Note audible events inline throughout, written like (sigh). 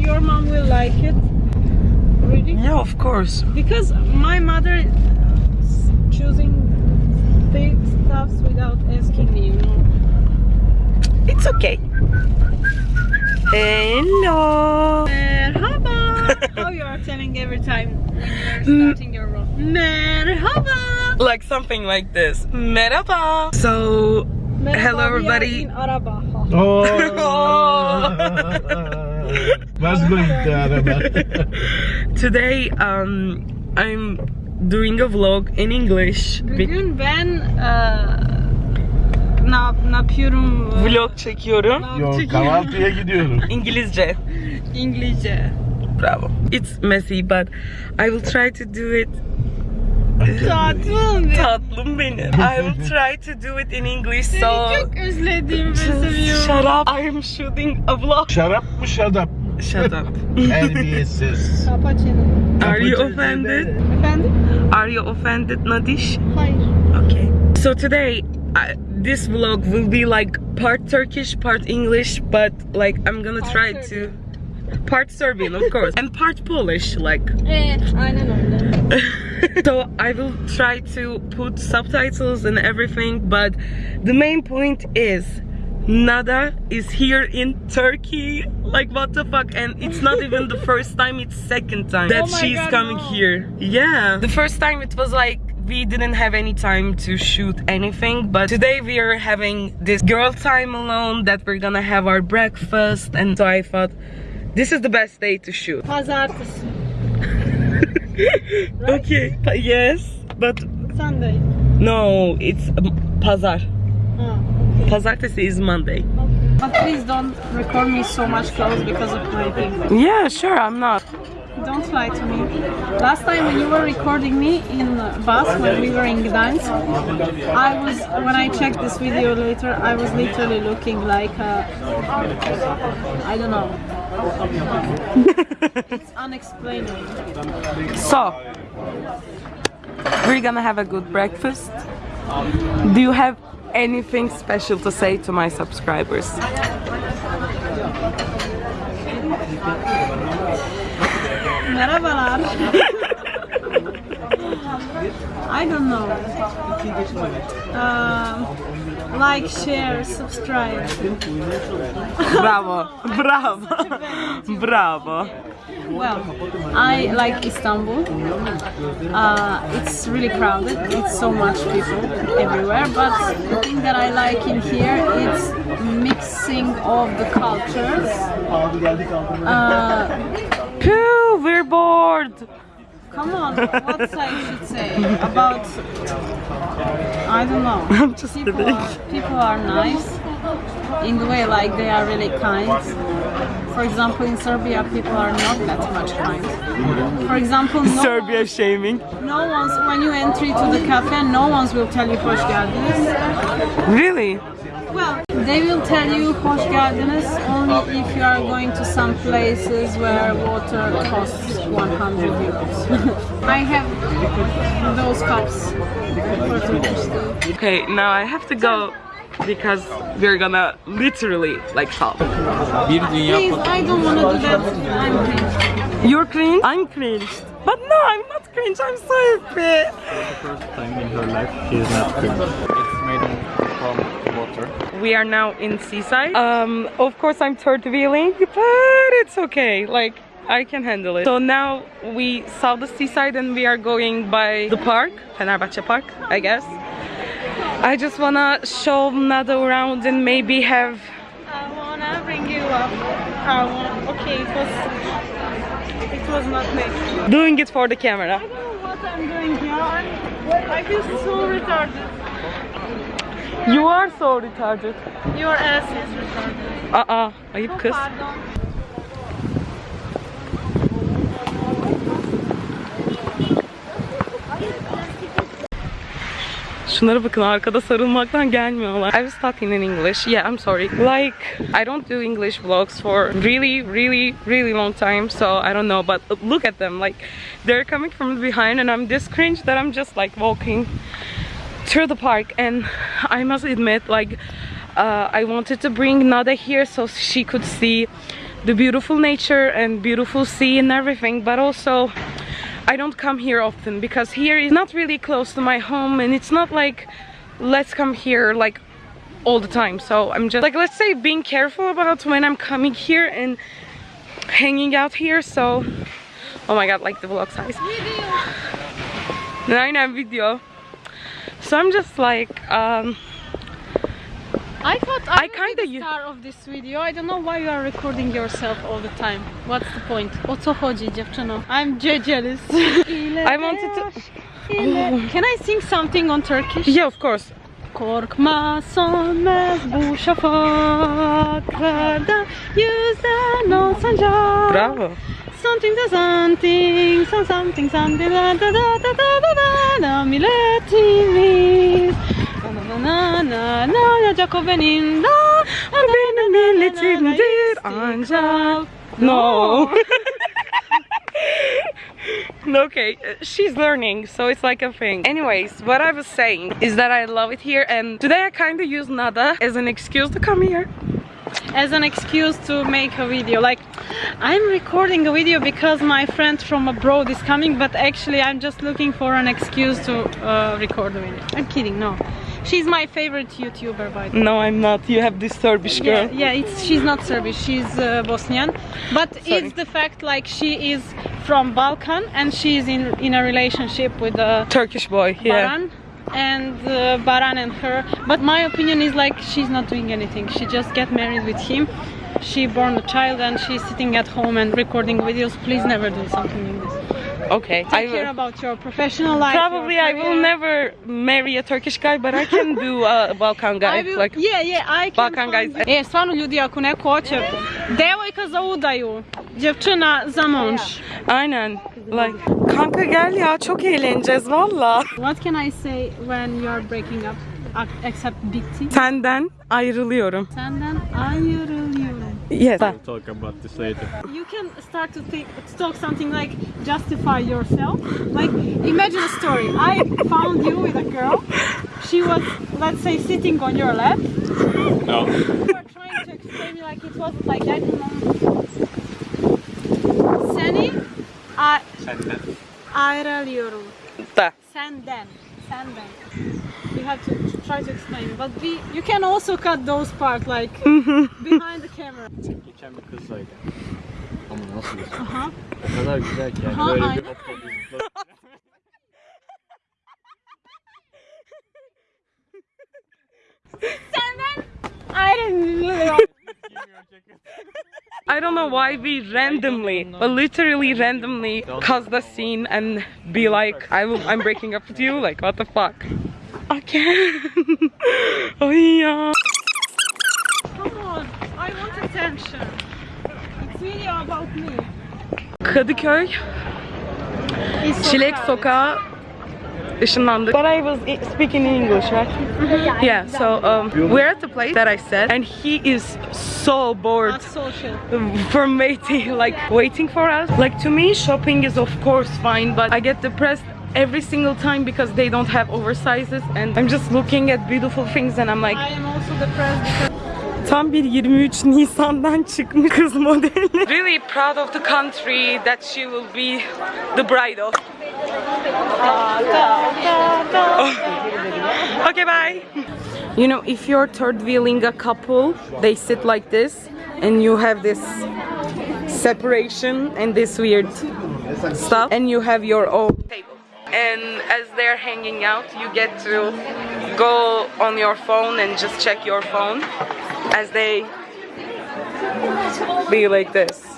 your mom will like it. Really? Yeah, of course. Because my mother is choosing the stuffs without asking me, you know. It's okay. Hello. Merhaba. How (laughs) oh, you are telling every time when you're hmm. starting your vlog. Merhaba. Like something like this. Merhaba. So, Merhaba, Hello, we are everybody. in Araba. Oh. (laughs) (laughs) What's going to (laughs) today um I'm doing a vlog in English. Bugün ben eee, ne, yap, ne yapıyorum? eee, vlog çekiyorum. Yok kahvaltıya gidiyorum. (laughs) İngilizce. İngilizce. Bravo. It's messy but I will try to do it Tatlım. tatlım benim. I will try to do it in English Seni so çok özledim ve seviyorum. Shut up. I'm shooting a vlog. Şarap mı şadap? Shut up. Terbiyesiz. (laughs) Are you offended? Efendim? Are you offended, Nadish? Hayır. Okay. So today, I, this vlog will be like part Turkish, part English, but like I'm gonna Part try to part Serbian, of course, (laughs) and part Polish, like. Ee, aynen öyle. (laughs) (laughs) so I will try to put subtitles and everything, but the main point is. Nada is here in Turkey. Like what the fuck? And it's not even the (laughs) first time, it's second time oh that Oh she's God, coming no. here. Yeah. The first time it was like we didn't have any time to shoot anything, but today we are having this girl time alone that we're gonna have our breakfast and so I thought this is the best day to shoot. Pazartesi. (laughs) Okay. but Yes, but Sunday. no, it's um, pazar. Ha. Pazartesi is Monday. But please don't record me so much close because of my thing. Yeah, sure, I'm not. Don't lie to me. Last time when you were recording me in bus when we were in Gdansk, I was when I checked this video later, I was literally looking like a, I don't know. (laughs) it's unexplainable. So, we're gonna have a good breakfast. Do you have anything special to say to my subscribers? Merhabalar. I don't know. Um, like, share, subscribe. Bravo, bravo, bravo. Well, I like Istanbul. Uh, it's really crowded. It's so much people everywhere. But the thing that I like in here is mixing of the cultures. Uh, Phew, we're bored. come on, what I should say about? I don't know. (laughs) I'm just People kidding. are, people are nice in the way like they are really kind. For example, in Serbia, people are not that much kind. For example, no Serbia shaming. No one's when you enter to the cafe, no one's will tell you hoş geldiniz. Really? Well, they will tell you hoş geldiniz only if you are going to some places where water costs 100 euros. (laughs) I have those cups for Turkish too. Okay, now I have to go because we're gonna literally like talk. Bir dünya Please, I don't want to do that. I'm cringe. You're cringe? I'm cringed. But no, I'm not cringe. I'm so happy. first time in her life she is not cringe. It's made from water. We are now in Seaside. Um, of course I'm third wheeling, but it's okay. Like I can handle it. So now we saw the seaside and we are going by the park, Fenerbahce Park, I guess. I just wanna show Nada around and maybe have I wanna bring you up. I wanna, okay, it was, it was not me. doing it for the camera. I don't know what I'm doing here. I'm, I feel so retarded. You are so retarded. Your ass is retarded. Aa, ayıp kız. Pardon. Şunlara bakın arkada sarılmaktan gelmiyorlar. I was talking in English. Yeah, I'm sorry. Like, I don't do English vlogs for really, really, really long time. So I don't know, but look at them. Like, they're coming from behind and I'm this cringe that I'm just like walking through the park. And I must admit, like, uh, I wanted to bring Nada here so she could see the beautiful nature and beautiful sea and everything, but also I don't come here often because here is not really close to my home and it's not like let's come here like all the time. So I'm just like let's say being careful about when I'm coming here and hanging out here. So oh my god, like the vlog size. Aynen video. So I'm just like um I thought I I, kinda kinda the star of this video. I don't know why you are recording yourself all the time. What's the point? O co chodzi, dziewczyno? I'm je- jealous. I wanted to (laughs) Can I sing something on Turkish? Yeah, of course. Korkma sönmez bu şafaklarda yüzden o sancak. Bravo. Something to something, some something, something da da da da da da da da milletimiz. Na na na na olacak o benim da. O benim milletimdir ancak. No. (laughs) okay, uh, she's learning, so it's like a thing. Anyways, what I was saying is that I love it here, and today I kind of use Nada as an excuse to come here. As an excuse to make a video. Like, I'm recording a video because my friend from abroad is coming, but actually I'm just looking for an excuse to uh, record a video. I'm kidding, no. She's my favorite YouTuber, by the way. No, I'm not. You have this Serbish girl. yeah, it's she's not Serbish, she's uh, Bosnian, but Sorry. it's the fact like she is from Balkan and she's in in a relationship with a Turkish boy. Yeah. Baran and uh, Baran and her. But my opinion is like she's not doing anything. She just get married with him. She born a child and she's sitting at home and recording videos. Please never do something like this. Okay. I Take care about your professional life. Probably I will never marry a Turkish guy, but I can do a Balkan guy. I will, Like, yeah, yeah, I can Balkan guys. E, stvarno ljudi, ako neko hoće devojka za udaju, djevčina za monš. aynen. Like, kanka gel ya çok eğleneceğiz valla. What can I say when you are breaking up? Except bitti. Senden ayrılıyorum. Senden ayrılıyorum. Yes. We'll talk about this later. You can start to think, to talk something like justify yourself. Like imagine a story. I found you with a girl. She was, let's say, sitting on your lap. No. You were trying to explain me like it wasn't like that. Senden. ayrılıyorum. Da. Senden. Senden. You have to try to explain. But we, you can also cut those parts like (laughs) behind the camera. Geçen bir kızdaydı. Ama nasıl Aha. O kadar güzel ki yani. Aha, Böyle aynen. bir hop hop Senden ayrılıyorum. I don't know why we randomly, but literally randomly, cause the scene and be like, I will, I'm breaking up with you. Like, what the fuck? I can't. (laughs) oh yeah. Come on, I want attention. It's video about me. Kadıköy, Çilek. Sokağı ışınlandık. But I was speaking in English, right? Yeah, so um, we're at the place that I said, and he is so bored Not from waiting, like waiting for us. Like to me, shopping is of course fine, but I get depressed every single time because they don't have oversizes, and I'm just looking at beautiful things, and I'm like, I am also depressed because tam bir 23 Nisan'dan çıkmış kız modeli. Really proud of the country that she will be the bride of. (laughs) Okay, bye. You know, if you're third wheeling a couple, they sit like this, and you have this separation and this weird stuff, and you have your own table. And as they're hanging out, you get to go on your phone and just check your phone as they be like this.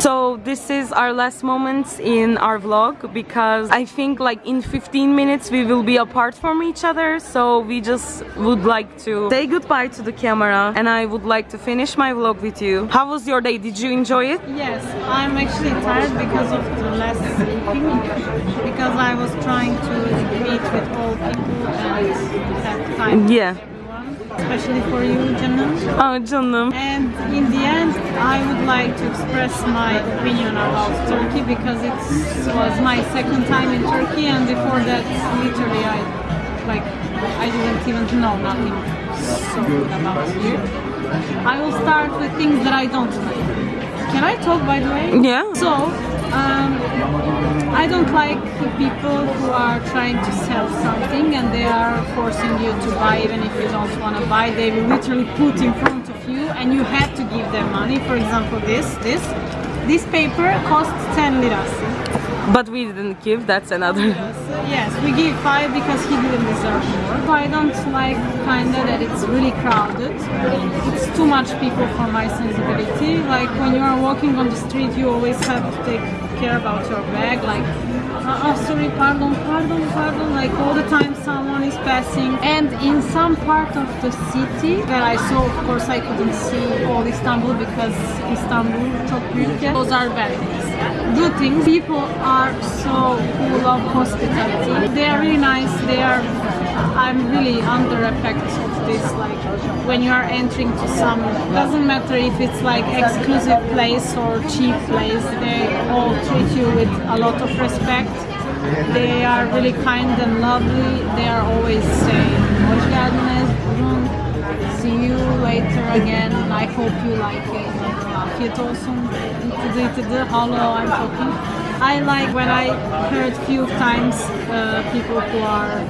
So this is our last moments in our vlog because I think like in 15 minutes we will be apart from each other so we just would like to say goodbye to the camera and I would like to finish my vlog with you. How was your day? Did you enjoy it? yes, I'm actually tired because of the less sleeping. Because I was trying to meet with all people and have time. Yeah. Especially for you, Janam. Oh canım. And in the end, I would like to express my opinion about Turkey because it was my second time in Turkey, and before that, literally, I like I didn't even know nothing so good about here. I will start with things that I don't like. Can I talk by the way? Yeah. So, um, I don't like people who are trying to sell something and they are forcing you to buy even if you don't want to buy. They will literally put in front of you and you have to give them money. For example, this, this, this paper costs 10 liras. But we didn't give. That's another. (laughs) Yes, we give five because he didn't deserve more. I don't like kinda that it's really crowded. It's too much people for my sensibility. Like when you are walking on the street, you always have to take care about your bag. Like, uh, oh, sorry, pardon, pardon, pardon. Like all the time someone is passing. And in some part of the city that I saw, of course, I couldn't see all Istanbul because Istanbul çok. Those are bad things. Good things. People are so full of hospitality. They are really nice. They are. I'm really under effect this. Like when you are entering to some, doesn't matter if it's like exclusive place or cheap place. They all treat you with a lot of respect. They are really kind and lovely. They are always saying, "Hoş. See you later again. I hope you like it. Afiyet olsun. Hello, I'm talking. I like when I heard few times uh, people who are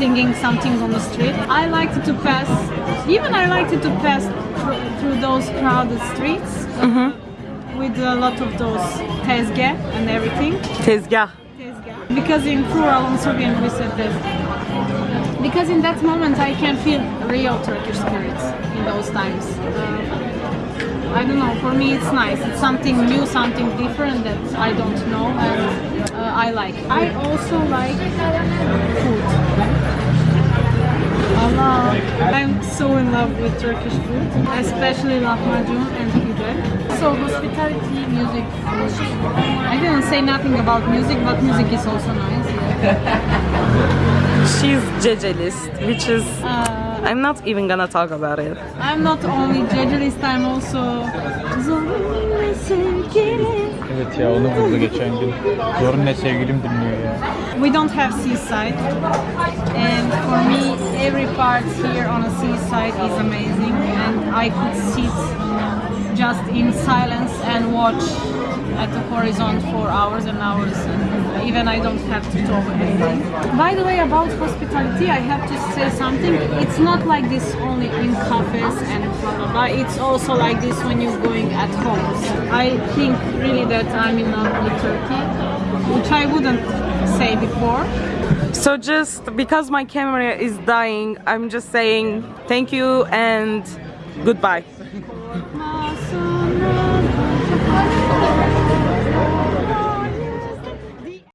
singing something on the street. I liked to pass, even I liked to pass through those crowded streets with a lot of those tezgah and everything. Tezgah. Tezgah. Because in plural on Serbian we said tezgah. Because in that moment I can feel real Turkish spirits in those times. Uh, I don't know, for me it's nice. It's something new, something different that I don't know and uh, I like. I also like I'm so in love with Turkish food, especially lahmacun and pide. So hospitality, music. I didn't say nothing about music, but music is also nice. (laughs) She's Jejelist, which is. Uh, I'm not even gonna talk about it. I'm not only Jejelist, I'm also. Evet ya onu geçen gün. Sevgilim dinliyor ya. We don't have seaside, and for me, every part here on a seaside is amazing, and I could sit just in silence and watch at the horizon for hours and hours, and even I don't have to talk anything. By the way, about hospitality, I have to say something. It's not like this only in cafes and blah blah blah. It's also like this when you're going at homes. I think really that I'm in love with Turkey, which I wouldn't say before. So just because my camera is dying, I'm just saying thank you and goodbye.